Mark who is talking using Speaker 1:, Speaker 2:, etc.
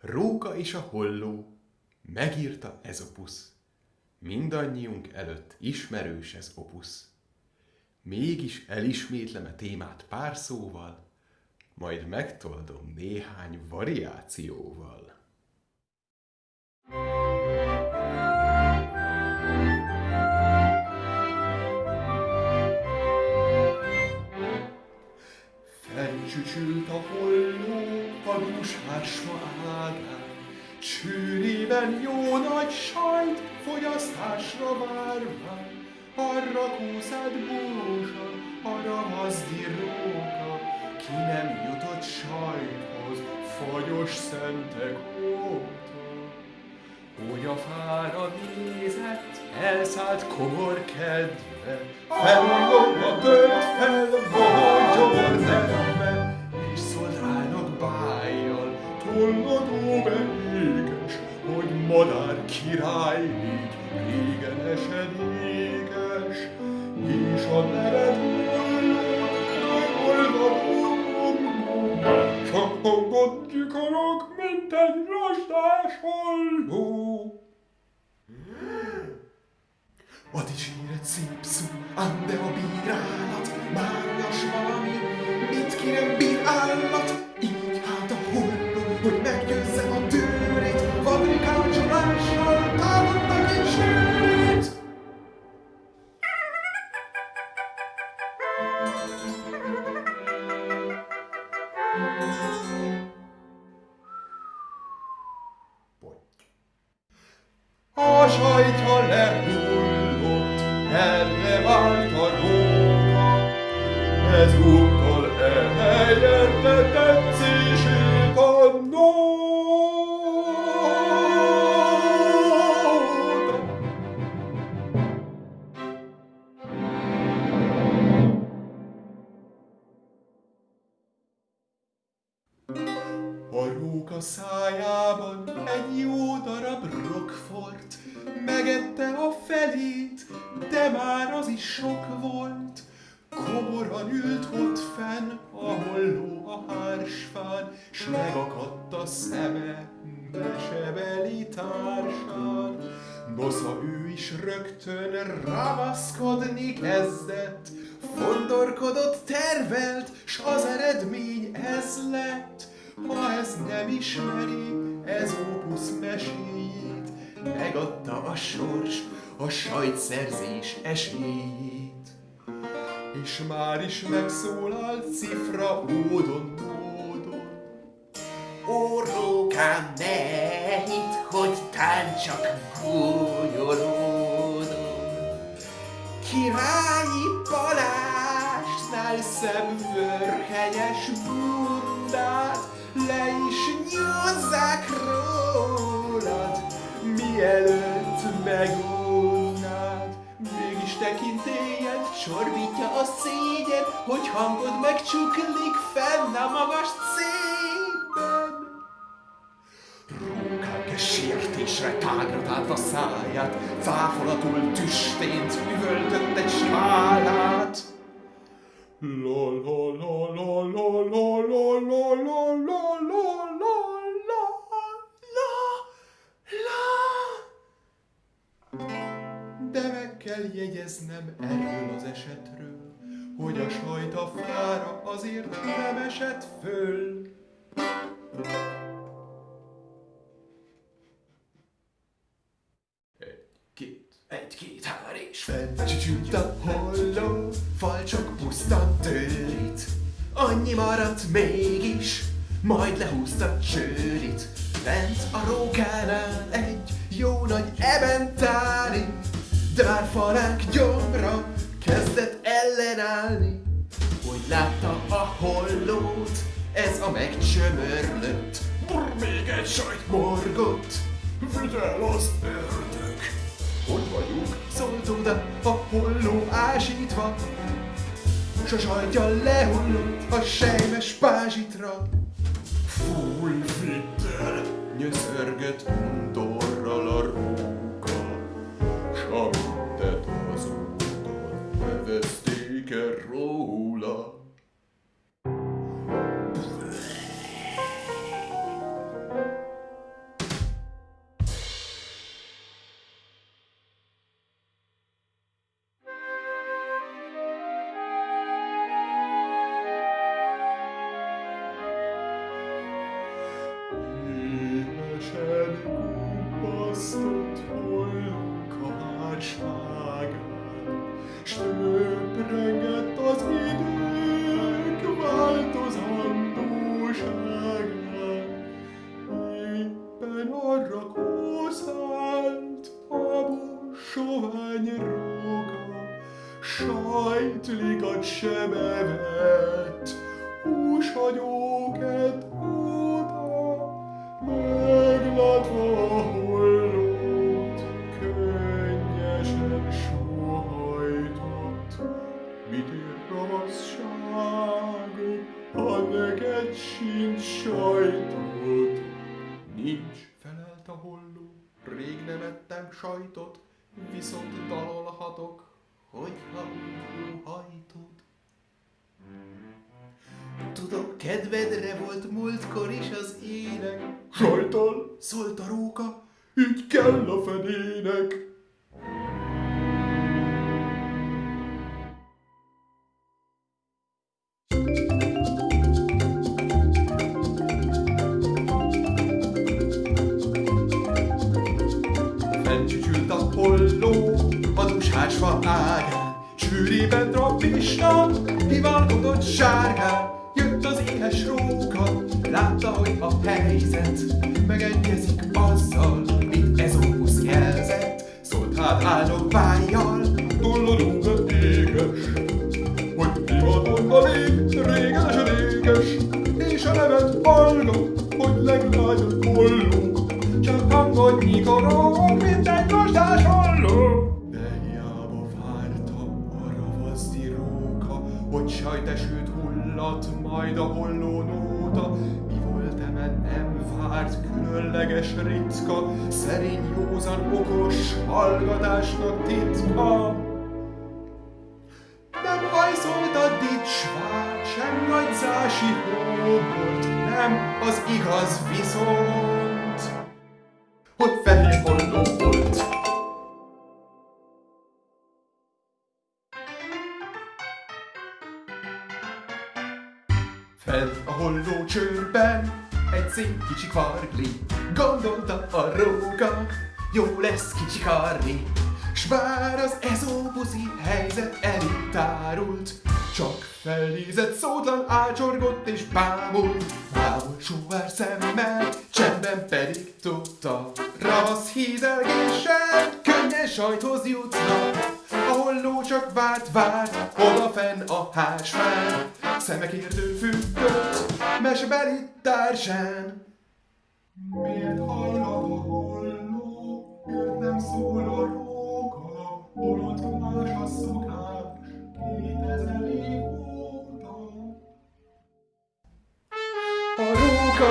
Speaker 1: Róka és a holló, megírta Ezopusz. Mindannyiunk előtt ismerős ez opusz. Mégis elismétlem a témát pár szóval, majd megtoldom néhány variációval. A dúshásma ágán, Csűrében jó nagy sajt fogyasztásra várván, arra kúszád búsan, arra mazdi róka, ki nem jutott sajthoz, fagyos szentek óta. Hogy a fára nézett, elszállt komor kedve, Fellóra tört fel, bohogyor gondolkodó vendéges, hogy madár király így régen esedékes, és a nevet csak hangodjuk a rok, mint egy rostás halló. Vad is ír egy szép szó, ám de a bírás, A sajtja lehullott, erre vált a róka, ezúttal elhelyette róka szájában egy jó darab rockfort, megette a felét, de már az is sok volt. Komoran ült ott fenn, a holló a hársfán, s megakadt a szeme mesebeli társán. Nosza ő is rögtön ravaszkodni kezdett, fondorkodott, tervelt, s az eredmény ez lett. Ha ez nem ismeri, ez opusz meséjét, megadta a sors a sajtszerzés esélyét. És már is megszólalt cifra ódon módon.
Speaker 2: Ó, rókám, ne hidd, hogy tán csak gúnyolódom.
Speaker 1: Királyi Balázsnál szebb vörhenyes bundát, le is nyúzzák rólad, mielőtt megunnád. Mégis tekintélyed csorbítja a szégyen, hogy hangod megcsuklik fenn a magas cében. Rókák sértésre tágra tálva száját, cáfolatul tüstént üvöltött egy skálát. La la la la la la De meg kell jegyeznem erről az esetről, hogy a sajt a fára azért nem esett föl. Egy-két,
Speaker 2: hár és
Speaker 1: Felcsücsült a holló, falcsok puszta tőlit. Annyi maradt mégis, majd lehúzta csőrit. Bent a rókánál egy jó nagy ebentári, falák gyomra kezdett ellenállni. Hogy látta a hollót, ez a megcsömörlött. Brr, még egy sajt morgott, vidd el az ördög. Hogy vagyunk? Szólt oda a holló ásítva, S a sajtja lehullott a sejmes pázsitra. Fúj, vidd el! Nyöszörgött undorral sajtlikat sem evett, húshagyóket óta, meglátva a hollót, könnyesen sóhajtott. Mit ér ravasságod, ha neked sincs? Nincs, felelt a holló, rég nem ettem sajtot, viszont dalolhatok, hogyha hajtod.
Speaker 2: Tudom, kedvedre volt múltkor is az ének.
Speaker 1: Sajtal, szólt a róka, így kell a fedének. Fentcsücsült a holló a dusásfa ágán, sűrében trappista, hivalkodott sárgán. Jött az éhes róka, látta, hogy a helyzet megegyezik azzal, mit Ezópusz jelzett. Szólt hát áldog vájjal, tollodóga éges, hogy divatonba lép, régen esedékes, és a nevet hallgat, hogy leglányabb holló, csak hangot nyikorog, hogy sajtesőt hullat majd a holló nóta. Mi volt emen nem várt, különleges ritka, szerény, józan, okos, hallgatásnak titka. Nem hajszolt a dicsvár, sem nagyzási hóbort, nem az igaz viszont, Fent a holló csőrben egy szép kicsi kvargli, gondolta a róka, jó lesz kicsi karni. S bár az ezópuszi helyzet elég tárult, csak felnézett, szótlan ácsorgott és bámult. Bámul sóvár szemmel, csendben pedig tudta, ravasz hízelgéssel könnyen sajthoz jutna. A holló csak várt, várt, odafenn a hásfán, szemek értő függött, mesebeli társán. Miért hallgat a holló, miért nem szól a róka, holott más a szokás, kétezer év óta. A róka